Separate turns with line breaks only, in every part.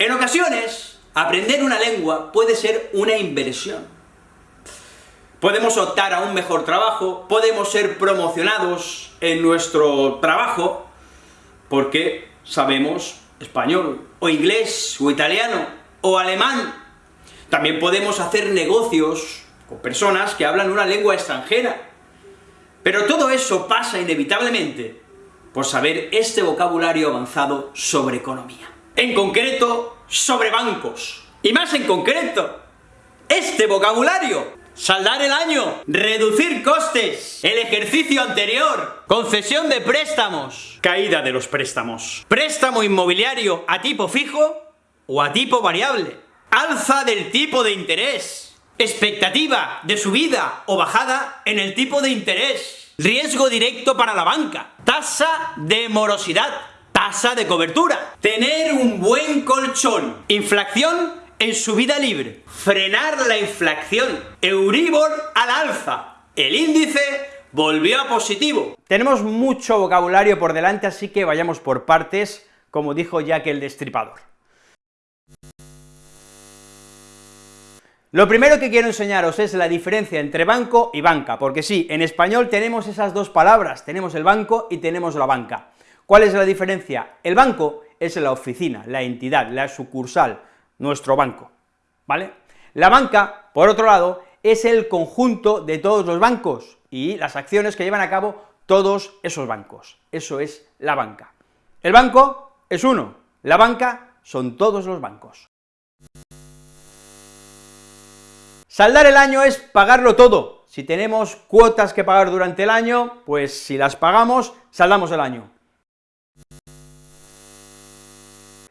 En ocasiones, aprender una lengua puede ser una inversión. Podemos optar a un mejor trabajo, podemos ser promocionados en nuestro trabajo, porque sabemos español, o inglés, o italiano, o alemán. También podemos hacer negocios con personas que hablan una lengua extranjera. Pero todo eso pasa inevitablemente por saber este vocabulario avanzado sobre economía. En concreto, sobre bancos. Y más en concreto, este vocabulario. Saldar el año, reducir costes, el ejercicio anterior, concesión de préstamos, caída de los préstamos, préstamo inmobiliario a tipo fijo o a tipo variable, alza del tipo de interés, expectativa de subida o bajada en el tipo de interés, riesgo directo para la banca, tasa de morosidad, tasa de cobertura, tener un buen colchón, inflación en su vida libre, frenar la inflación, Euribor al alza, el índice volvió a positivo. Tenemos mucho vocabulario por delante, así que vayamos por partes, como dijo Jack el Destripador. Lo primero que quiero enseñaros es la diferencia entre banco y banca, porque sí, en español tenemos esas dos palabras, tenemos el banco y tenemos la banca. ¿Cuál es la diferencia? El banco es la oficina, la entidad, la sucursal, nuestro banco, ¿vale? La banca, por otro lado, es el conjunto de todos los bancos y las acciones que llevan a cabo todos esos bancos. Eso es la banca. El banco es uno, la banca son todos los bancos. Saldar el año es pagarlo todo. Si tenemos cuotas que pagar durante el año, pues si las pagamos, saldamos el año.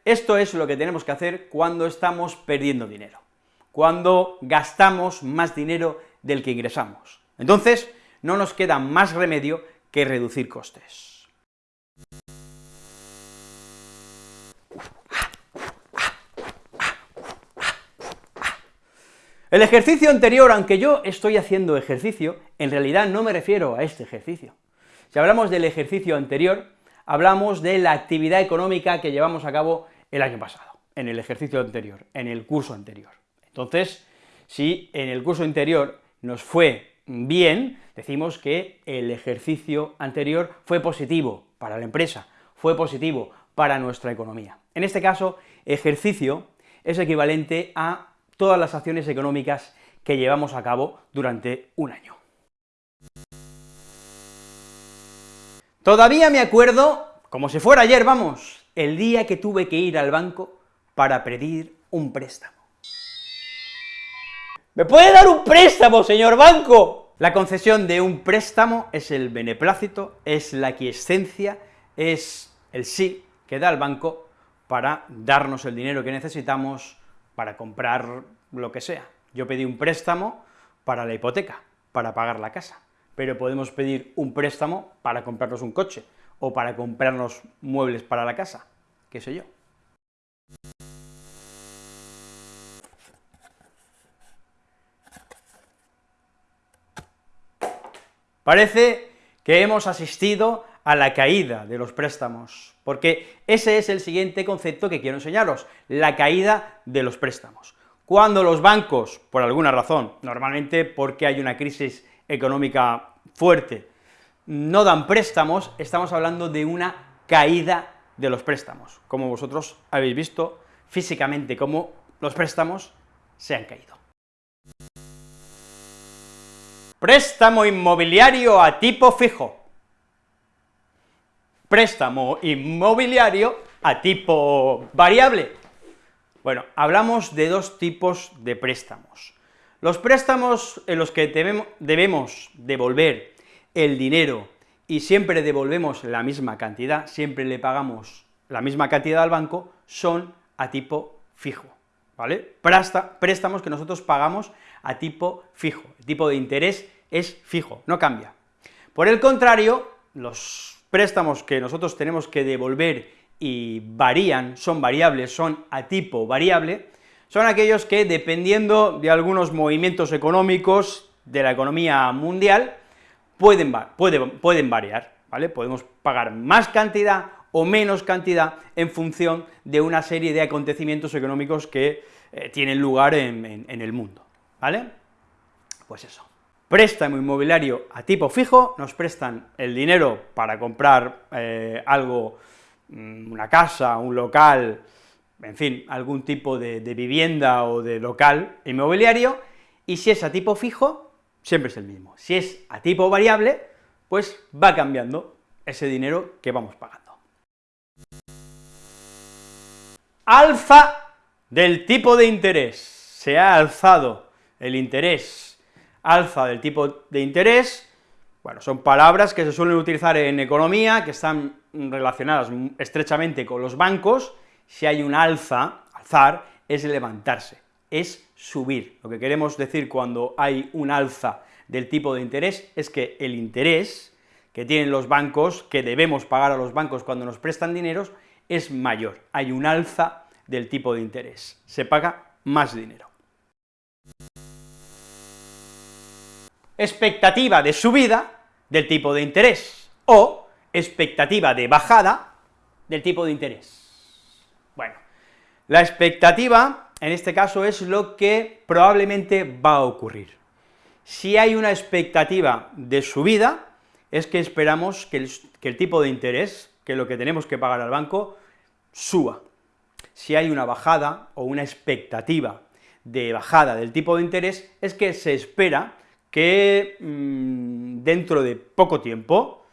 Esto es lo que tenemos que hacer cuando estamos perdiendo dinero, cuando gastamos más dinero del que ingresamos. Entonces, no nos queda más remedio que reducir costes. El ejercicio anterior, aunque yo estoy haciendo ejercicio, en realidad no me refiero a este ejercicio. Si hablamos del ejercicio anterior, hablamos de la actividad económica que llevamos a cabo el año pasado, en el ejercicio anterior, en el curso anterior. Entonces, si en el curso anterior nos fue bien, decimos que el ejercicio anterior fue positivo para la empresa, fue positivo para nuestra economía. En este caso, ejercicio es equivalente a todas las acciones económicas que llevamos a cabo durante un año. Todavía me acuerdo, como si fuera ayer, vamos, el día que tuve que ir al banco para pedir un préstamo. ¿Me puede dar un préstamo, señor banco? La concesión de un préstamo es el beneplácito, es la quiescencia, es el sí que da el banco para darnos el dinero que necesitamos para comprar lo que sea. Yo pedí un préstamo para la hipoteca, para pagar la casa, pero podemos pedir un préstamo para comprarnos un coche, o para comprarnos muebles para la casa, qué sé yo. Parece que hemos asistido a la caída de los préstamos, porque ese es el siguiente concepto que quiero enseñaros, la caída de los préstamos. Cuando los bancos, por alguna razón, normalmente porque hay una crisis económica fuerte, no dan préstamos, estamos hablando de una caída de los préstamos, como vosotros habéis visto físicamente cómo los préstamos se han caído. Préstamo inmobiliario a tipo fijo. Préstamo inmobiliario a tipo variable. Bueno, hablamos de dos tipos de préstamos. Los préstamos en los que debemos devolver el dinero y siempre devolvemos la misma cantidad, siempre le pagamos la misma cantidad al banco, son a tipo fijo, ¿vale? préstamos que nosotros pagamos a tipo fijo, el tipo de interés es fijo, no cambia. Por el contrario, los préstamos que nosotros tenemos que devolver y varían, son variables, son a tipo variable, son aquellos que, dependiendo de algunos movimientos económicos de la economía mundial, pueden, pueden, variar, ¿vale? Podemos pagar más cantidad o menos cantidad en función de una serie de acontecimientos económicos que eh, tienen lugar en, el mundo, ¿vale? Pues eso. Préstamo inmobiliario a tipo fijo, nos prestan el dinero para comprar eh, algo, mm, una casa, un local, en fin, algún tipo de vivienda o de local inmobiliario, y si es a tipo fijo, siempre es el mismo. Si es a tipo variable, pues va cambiando ese dinero que vamos pagando. Alfa del tipo de interés. Se ha alzado el interés alfa del tipo de interés, bueno, son palabras que se suelen utilizar en economía, que están relacionadas estrechamente con los bancos, si hay un alza, alzar, es levantarse, es subir. Lo que queremos decir cuando hay un alza del tipo de interés es que el interés que tienen los bancos, que debemos pagar a los bancos cuando nos prestan dineros, es mayor, hay un alza del tipo de interés, se paga más dinero. Expectativa de subida del tipo de interés, o expectativa de bajada del tipo de interés. Bueno, la expectativa, en este caso, es lo que probablemente va a ocurrir. Si hay una expectativa de subida, es que esperamos que el, tipo de interés, que lo que tenemos que pagar al banco, suba si hay una bajada o una expectativa de bajada del tipo de interés, es que se espera que mm, dentro de poco tiempo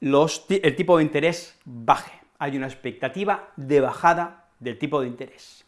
el tipo de interés baje, hay una expectativa de bajada del tipo de interés.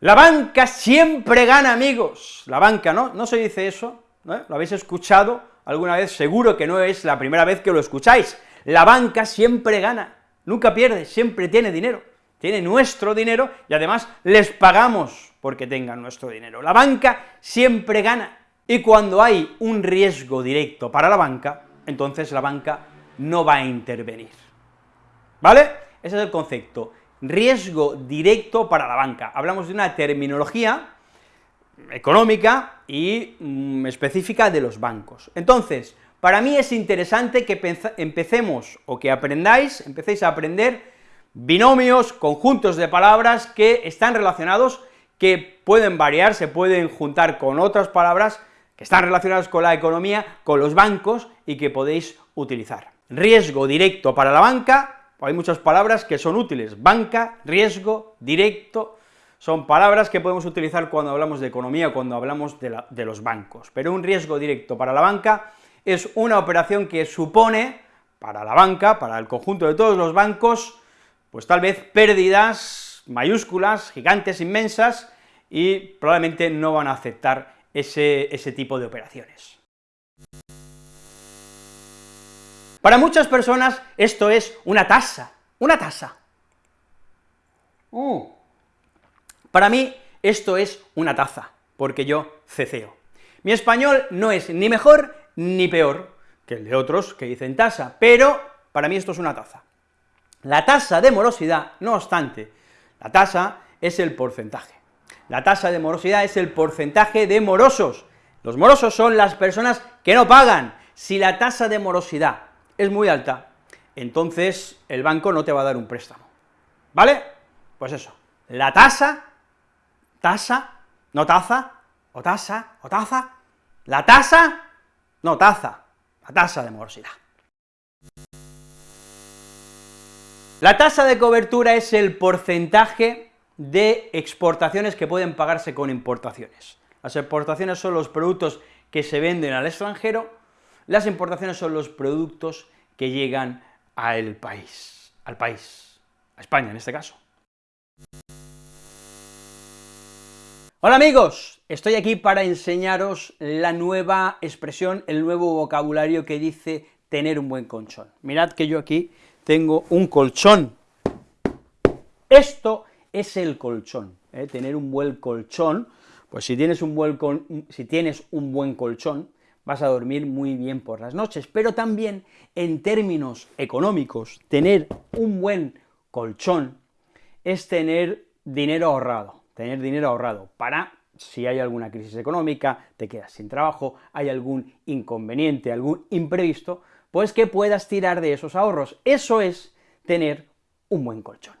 La banca siempre gana, amigos, la banca, ¿no? ¿No se dice eso? ¿Lo habéis escuchado alguna vez? Seguro que no es la primera vez que lo escucháis, la banca siempre gana, nunca pierde, siempre tiene dinero, tiene nuestro dinero y además les pagamos porque tengan nuestro dinero. La banca siempre gana, y cuando hay un riesgo directo para la banca, entonces la banca no va a intervenir. ¿Vale? Ese es el concepto, riesgo directo para la banca. Hablamos de una terminología económica y mm, específica de los bancos. Entonces, para mí es interesante que empecemos, o que aprendáis, empecéis a aprender binomios, conjuntos de palabras que están relacionados, que pueden variar, se pueden juntar con otras palabras que están relacionadas con la economía, con los bancos, y que podéis utilizar. Riesgo directo para la banca, hay muchas palabras que son útiles, banca, riesgo, directo, son palabras que podemos utilizar cuando hablamos de economía, cuando hablamos de, los bancos, pero un riesgo directo para la banca es una operación que supone, para la banca, para el conjunto de todos los bancos, pues tal vez pérdidas mayúsculas, gigantes, inmensas, y probablemente no van a aceptar ese, ese tipo de operaciones. Para muchas personas esto es una tasa, una tasa. Uh. Para mí esto es una taza, porque yo ceceo. Mi español no es ni mejor ni peor que el de otros que dicen tasa, pero para mí esto es una tasa. La tasa de morosidad, no obstante, la tasa es el porcentaje. La tasa de morosidad es el porcentaje de morosos. Los morosos son las personas que no pagan. Si la tasa de morosidad es muy alta, entonces el banco no te va a dar un préstamo, ¿vale? Pues eso, la tasa, tasa, no taza, o tasa, o taza, la tasa no, taza, la tasa de morosidad. La tasa de cobertura es el porcentaje de exportaciones que pueden pagarse con importaciones. Las exportaciones son los productos que se venden al extranjero, las importaciones son los productos que llegan al país, al país, a España en este caso. Hola amigos, estoy aquí para enseñaros la nueva expresión, el nuevo vocabulario que dice tener un buen colchón. Mirad que yo aquí tengo un colchón. Esto es el colchón, ¿eh? tener un buen colchón, pues si tienes un buen, si tienes un buen colchón, vas a dormir muy bien por las noches, pero también en términos económicos, tener un buen colchón es tener dinero ahorrado, tener dinero ahorrado para si hay alguna crisis económica, te quedas sin trabajo, hay algún inconveniente, algún imprevisto, pues que puedas tirar de esos ahorros. Eso es tener un buen colchón.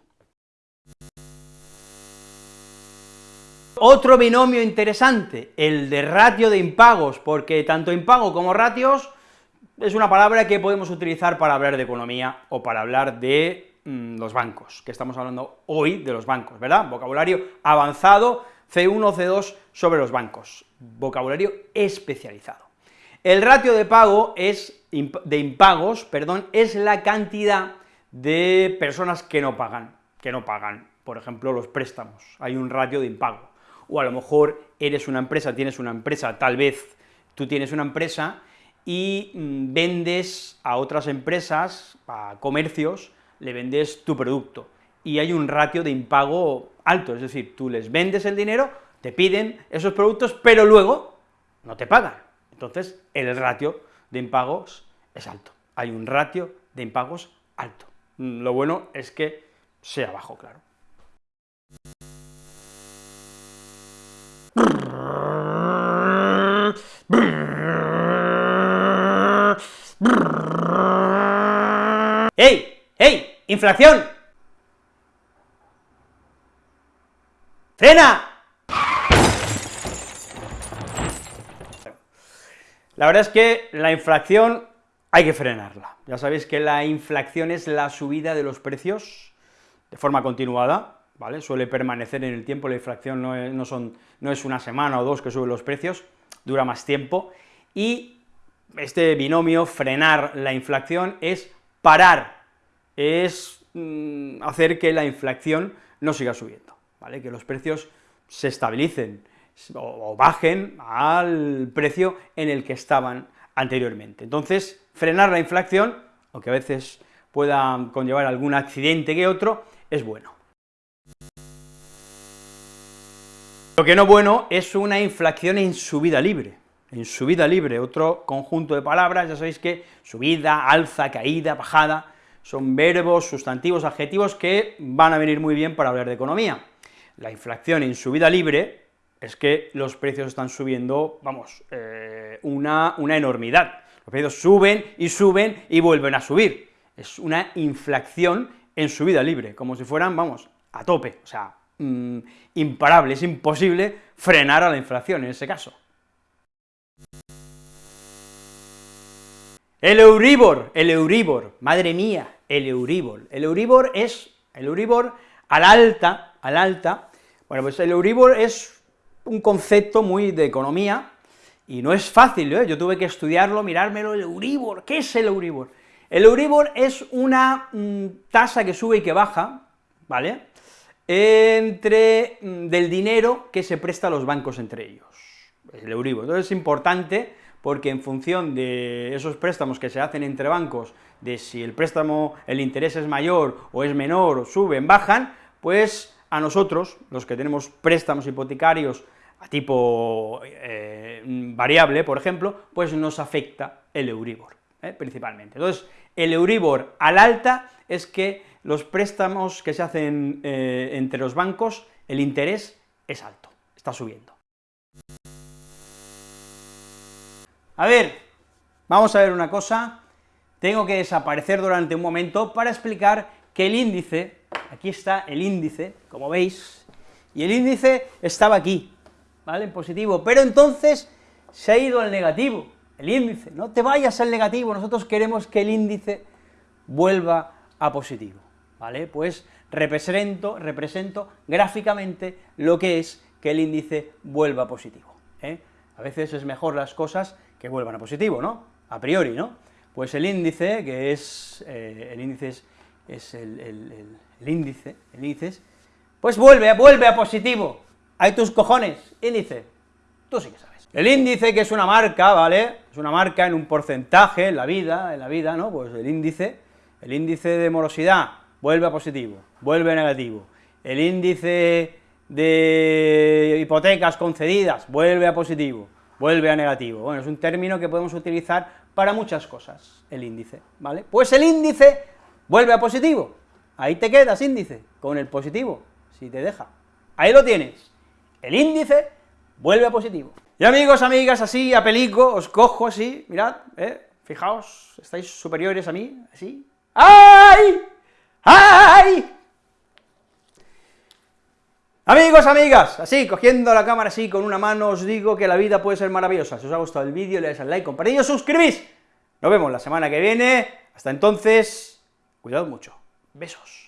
Otro binomio interesante, el de ratio de impagos, porque tanto impago como ratios es una palabra que podemos utilizar para hablar de economía o para hablar de mm, los bancos, que estamos hablando hoy de los bancos, ¿verdad? Vocabulario avanzado, C1, C2 sobre los bancos, vocabulario especializado. El ratio de pago es, de impagos, perdón, es la cantidad de personas que no pagan, que no pagan, por ejemplo, los préstamos, hay un ratio de impago o a lo mejor eres una empresa, tienes una empresa, tal vez tú tienes una empresa y mm, vendes a otras empresas, a comercios, le vendes tu producto, y hay un ratio de impago alto, es decir, tú les vendes el dinero, te piden esos productos, pero luego no te pagan. Entonces, el ratio de impagos es alto, hay un ratio de impagos alto. Mm, lo bueno es que sea bajo, claro. ¡Ey! ¡Ey! ¡Inflación! ¡Frena! La verdad es que la inflación hay que frenarla. Ya sabéis que la inflación es la subida de los precios de forma continuada, ¿vale? Suele permanecer en el tiempo, la inflación no es, una semana o dos que suben los precios, dura más tiempo, y este binomio, frenar la inflación, es parar, es mm, hacer que la inflación no siga subiendo, ¿vale? Que los precios se estabilicen o, bajen al precio en el que estaban anteriormente. Entonces, frenar la inflación, aunque a veces pueda conllevar algún accidente que otro, es bueno. Lo que no bueno es una inflación en subida libre, en subida libre, otro conjunto de palabras, ya sabéis que subida, alza, caída, bajada, son verbos, sustantivos, adjetivos que van a venir muy bien para hablar de economía. La inflación en subida libre es que los precios están subiendo, vamos, eh, una, una enormidad. Los precios suben y suben y vuelven a subir. Es una inflación en subida libre, como si fueran, vamos, a tope, o sea, Mm, imparable, es imposible frenar a la inflación en ese caso. El Euribor, el Euribor, madre mía, el Euribor. El Euribor es, el Euribor al alta, al alta, bueno, pues el Euribor es un concepto muy de economía, y no es fácil, ¿eh? yo tuve que estudiarlo, mirármelo, el Euribor, ¿qué es el Euribor? El Euribor es una mm, tasa que sube y que baja, ¿vale?, entre mm, del dinero que se presta a los bancos entre ellos, el Euribor. Entonces es importante porque en función de esos préstamos que se hacen entre bancos, de si el préstamo, el interés es mayor o es menor, o suben, bajan, pues a nosotros, los que tenemos préstamos hipotecarios a tipo eh, variable, por ejemplo, pues nos afecta el Euribor, ¿eh? principalmente. Entonces, el Euribor al alta es que los préstamos que se hacen eh, entre los bancos, el interés es alto, está subiendo. A ver, vamos a ver una cosa, tengo que desaparecer durante un momento para explicar que el índice, aquí está el índice, como veis, y el índice estaba aquí, ¿vale?, en positivo, pero entonces se ha ido al negativo, el índice, no te vayas al negativo, nosotros queremos que el índice vuelva a positivo. ¿vale? Pues represento, represento gráficamente lo que es que el índice vuelva positivo, ¿eh? A veces es mejor las cosas que vuelvan a positivo, ¿no? A priori, ¿no? Pues el índice, que es, eh, el índice es, el, el, índice, el índice, pues vuelve, vuelve a positivo, hay tus cojones, índice, tú sí que sabes. El índice, que es una marca, ¿vale? Es una marca en un porcentaje en la vida, en la vida, ¿no? Pues el índice, el índice de morosidad, vuelve a positivo, vuelve a negativo. El índice de hipotecas concedidas vuelve a positivo, vuelve a negativo. Bueno, es un término que podemos utilizar para muchas cosas, el índice, ¿vale? Pues el índice vuelve a positivo, ahí te quedas índice, con el positivo, si te deja. Ahí lo tienes, el índice vuelve a positivo. Y amigos, amigas, así a pelico, os cojo así, mirad, ¿eh? Fijaos, estáis superiores a mí, así. ¡Ay! ¡Ay! Amigos, amigas, así, cogiendo la cámara así con una mano, os digo que la vida puede ser maravillosa. Si os ha gustado el vídeo, le dais al like, compartid, suscribís. Nos vemos la semana que viene. Hasta entonces, cuidado mucho. Besos.